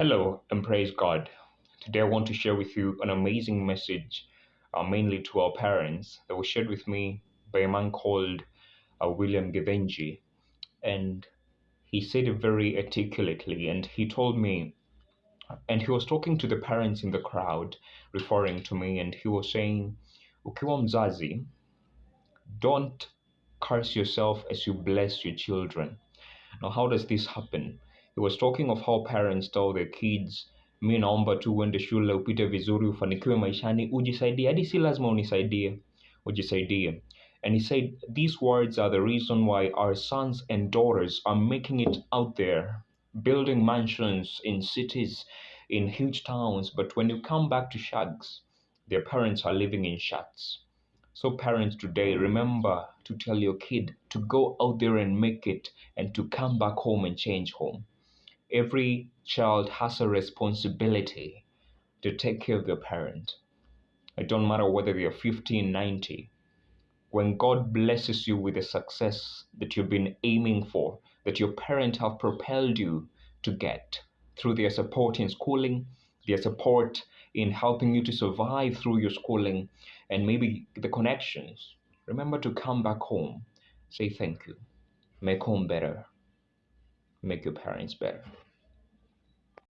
Hello and praise God. Today I want to share with you an amazing message, uh, mainly to our parents, that was shared with me by a man called uh, William Givenchy. And he said it very articulately, and he told me, and he was talking to the parents in the crowd, referring to me, and he was saying, Ukiwa mzazi, don't curse yourself as you bless your children. Now, how does this happen? He was talking of how parents tell their kids, mi naomba tu uende shule upite vizuri ufanikiwe maishani ujisaidie hadi si lazima unisaidie ujisaidie and he said these words are the reason why our sons and daughters are making it out there building mansions in cities in huge towns but when you come back to shags their parents are living in shacks so, parents today, remember to tell your kid to go out there and make it and to come back home and change home. Every child has a responsibility to take care of their parent. It don't matter whether they're 15, 90. When God blesses you with the success that you've been aiming for, that your parents have propelled you to get through their support in schooling, their support in helping you to survive through your schooling and maybe the connections. Remember to come back home, say thank you, make home better, make your parents better.